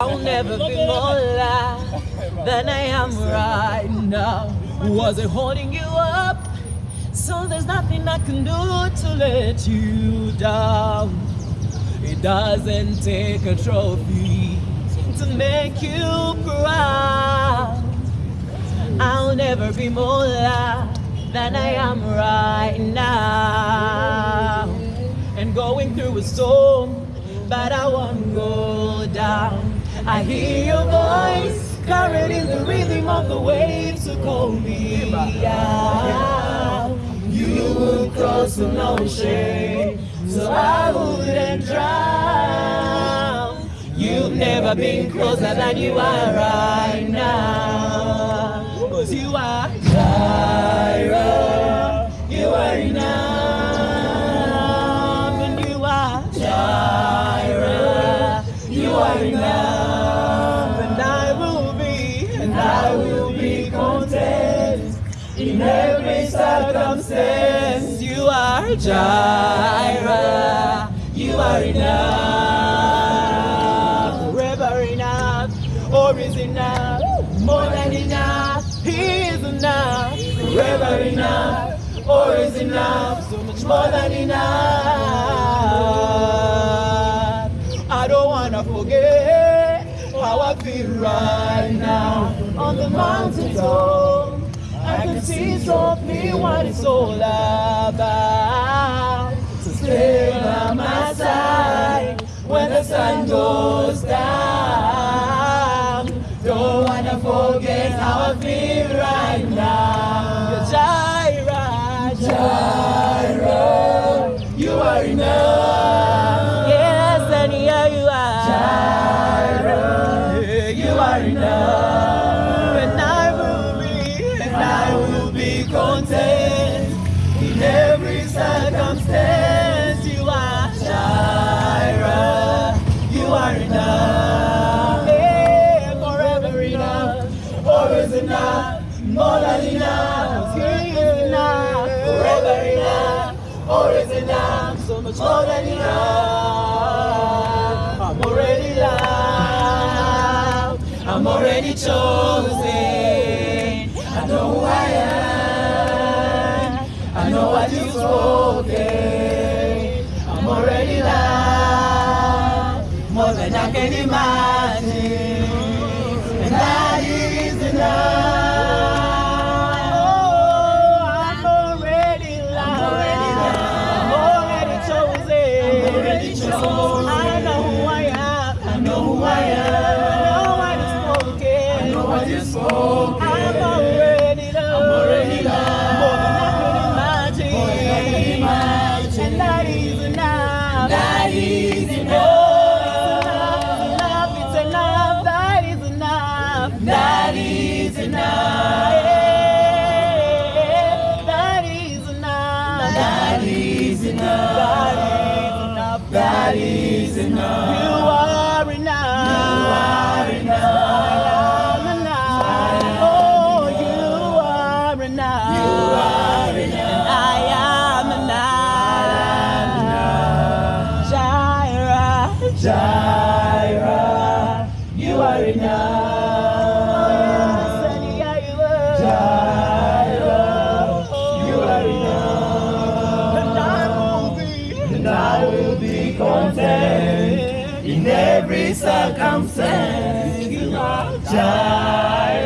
I'll never be more alive than I am right now. Was it holding you up? So there's nothing I can do to let you down. It doesn't take a trophy to make you proud. I'll never be more alive than I am right now. And going through a storm, but I won't go. I hear your voice carried in the rhythm of the waves to call me out. You would cross an ocean, so I wouldn't drown. You've never been closer than you are right now. Cause you are Jireh, in every circumstance. You are Jireh, you are enough, forever enough, or is enough, more than enough. He is enough, forever enough, or is enough, so much more than enough. I don't wanna forget how I feel right now on the mountain top. I can see softly what it's all about. So stay by my side when the sun goes down. Don't wanna forget how I feel content in every circumstance. You are Jireh, you are enough. Yeah, forever enough, always enough, more than enough. Enough, forever enough, always enough, so much more than enough. I'm already loved, I'm already chosen. I know what you've spoken. I'm already loved, more than I can imagine. Enough. Every circumstance. You are Jireh.